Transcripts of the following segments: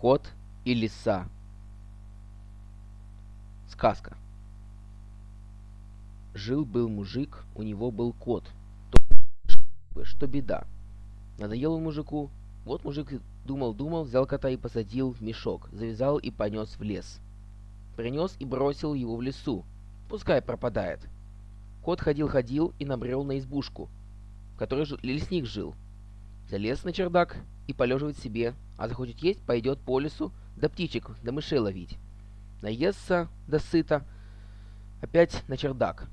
Кот и лиса. Сказка. Жил-был мужик, у него был кот. То, что беда. Надоел он мужику. Вот мужик думал-думал, взял кота и посадил в мешок, завязал и понес в лес. Принес и бросил его в лесу. Пускай пропадает. Кот ходил-ходил и набрел на избушку, в которой лесник жил. Залез на чердак и полеживает себе, а захочет есть, пойдет по лесу, да птичек, да мышей ловить. Наестся, да сыто, опять на чердак.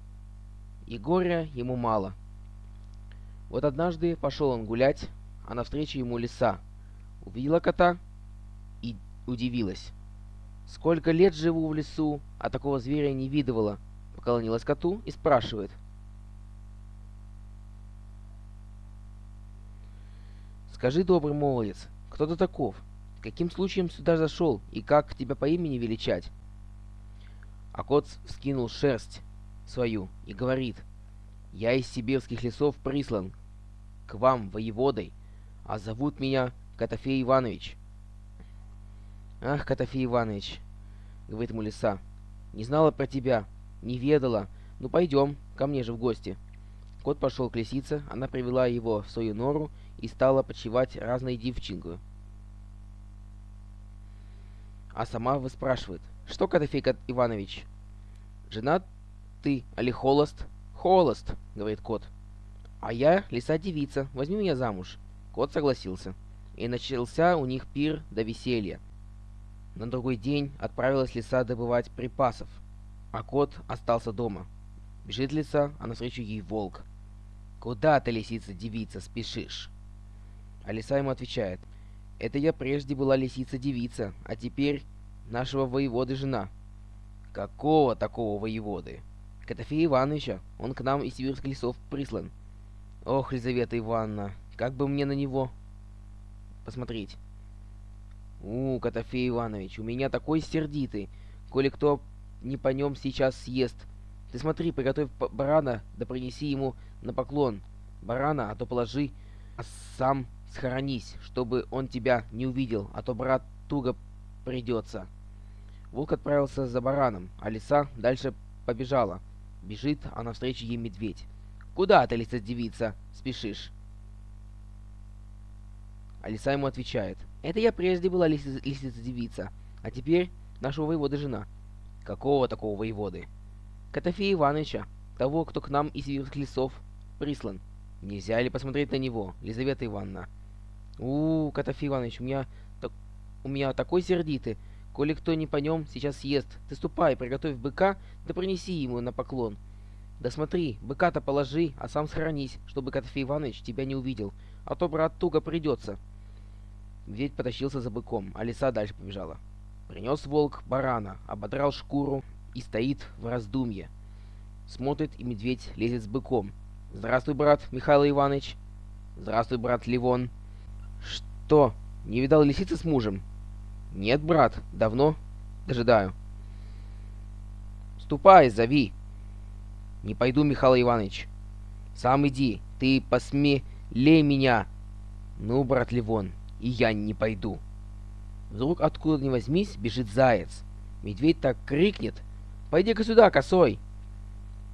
И горя ему мало. Вот однажды пошел он гулять, а навстречу ему лиса. Увидела кота и удивилась. «Сколько лет живу в лесу, а такого зверя не видывала», — поклонилась коту и спрашивает — Скажи, добрый молодец, кто ты таков? Каким случаем сюда зашел, и как тебя по имени величать?» А кот вскинул шерсть свою и говорит, «Я из сибирских лесов прислан к вам, воеводой, а зовут меня Котофей Иванович». «Ах, Котофей Иванович», — говорит ему лиса, — «не знала про тебя, не ведала. Ну, пойдем, ко мне же в гости». Кот пошел к лисице, она привела его в свою нору и стала почивать разной девчинкой. А сама выспрашивает, что, Котофей Иванович, жена ты, али холост? Холост, говорит кот. А я лиса-девица, возьми меня замуж. Кот согласился. И начался у них пир до веселья. На другой день отправилась лиса добывать припасов, а кот остался дома. Бежит лиса, а навстречу ей волк. «Куда ты, лисица-девица, спешишь?» А лиса ему отвечает. «Это я прежде была лисица-девица, а теперь нашего воеводы жена». «Какого такого воеводы?» «Котофея Ивановича. Он к нам из сибирских лесов прислан». «Ох, Лизавета Ивановна, как бы мне на него посмотреть?» «У, Котофей Иванович, у меня такой сердитый, коли кто не по нем сейчас съест, ты смотри, приготовь барана, да принеси ему на поклон. Барана, а то положи, а сам схоронись, чтобы он тебя не увидел, а то брат туго придется. Волк отправился за бараном, а лиса дальше побежала. Бежит, а навстречу ей медведь. «Куда ты, лиса-девица, спешишь?» А лиса ему отвечает. «Это я прежде была лисица-девица, а теперь нашего воевода жена». «Какого такого воеводы?» Котофея Ивановича, того, кто к нам из сибирских лесов прислан. Нельзя ли посмотреть на него, Лизавета Ивановна? У, -у Котофей Иванович, у меня, так, у меня такой сердитый. Коли кто не по нем, сейчас съест. Ты ступай, приготовь быка, да принеси ему на поклон. Да смотри, быка-то положи, а сам схоронись, чтобы Котофей Иванович тебя не увидел. А то, брат, туго придется. Медведь потащился за быком, а лиса дальше побежала. Принес волк барана, ободрал шкуру, и стоит в раздумье. Смотрит, и медведь лезет с быком. «Здравствуй, брат Михаил Иванович!» «Здравствуй, брат Ливон!» «Что, не видал лисицы с мужем?» «Нет, брат, давно дожидаю». «Ступай, зови!» «Не пойду, Михаил Иванович!» «Сам иди, ты посмелей меня!» «Ну, брат Ливон, и я не пойду!» Вдруг откуда ни возьмись бежит заяц. Медведь так крикнет, Пойди-ка сюда, косой!»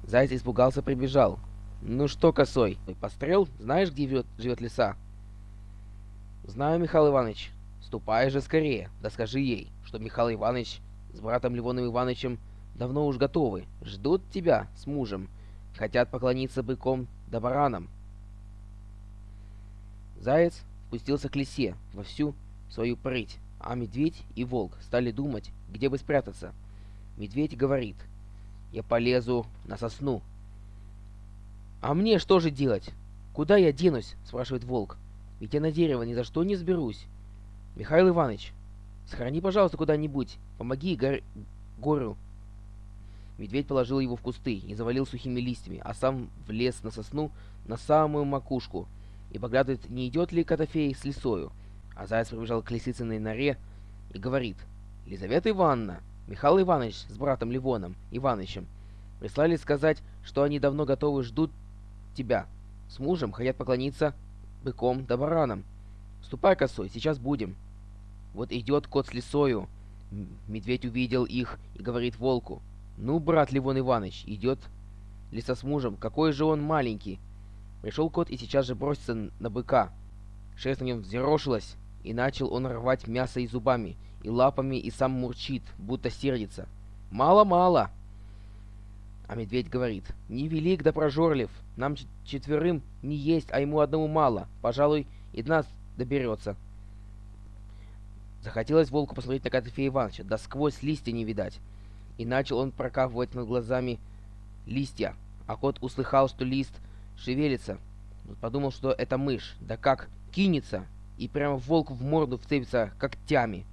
Заяц испугался, прибежал. «Ну что, косой, пострел? Знаешь, где живет, живет лиса?» «Знаю, Михаил Иванович. Ступай же скорее, да скажи ей, что Михаил Иванович с братом Ливоном Ивановичем давно уж готовы, ждут тебя с мужем, хотят поклониться быком да баранам». Заяц спустился к лисе во всю свою прыть, а медведь и волк стали думать, где бы спрятаться. Медведь говорит, я полезу на сосну. А мне что же делать? Куда я денусь? Спрашивает волк. Ведь я на дерево ни за что не сберусь. Михаил Иванович, сохрани, пожалуйста, куда-нибудь. Помоги гор... горю. Медведь положил его в кусты и завалил сухими листьями, а сам влез на сосну на самую макушку и поглядывает, не идет ли Котофей с лисою. А заяц прибежал к лисицыной норе и говорит, «Лизавета Ивановна, Михаил Иванович с братом Ливоном Ивановичем прислали сказать, что они давно готовы ждут тебя. С мужем хотят поклониться быком да баранам. Ступай, косой, сейчас будем. Вот идет кот с лисою. Медведь увидел их и говорит волку. «Ну, брат Ливон Иванович, идет лиса с мужем, какой же он маленький!» Пришел кот и сейчас же бросится на быка. Шерсть на нем взъерошилась, и начал он рвать мясо и зубами, и лапами, и сам мурчит, будто сердится. «Мало-мало!» А медведь говорит, «Не велик да прожорлив, нам четверым не есть, а ему одному мало, пожалуй, и до нас доберется». Захотелось волку посмотреть на Котофея Ивановича, да сквозь листья не видать. И начал он прокапывать над глазами листья, а кот услыхал, что лист шевелится. Подумал, что это мышь, да как кинется, и прямо волку в морду вцепится когтями.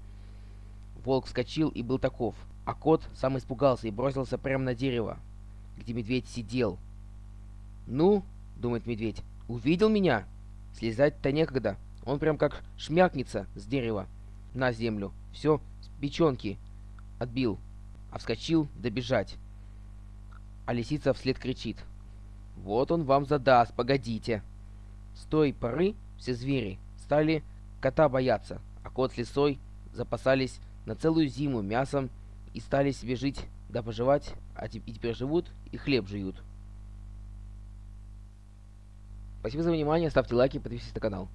Волк вскочил и был таков, а кот сам испугался и бросился прямо на дерево, где медведь сидел. «Ну, — думает медведь, — увидел меня? Слезать-то некогда, он прям как шмякнется с дерева на землю. Все с печенки отбил, а вскочил добежать. А лисица вслед кричит. «Вот он вам задаст, погодите!» С той поры все звери стали кота бояться, а кот с лисой запасались на целую зиму мясом и стали себе жить да поживать, а теперь живут и хлеб жуют. Спасибо за внимание, ставьте лайки, подписывайтесь на канал.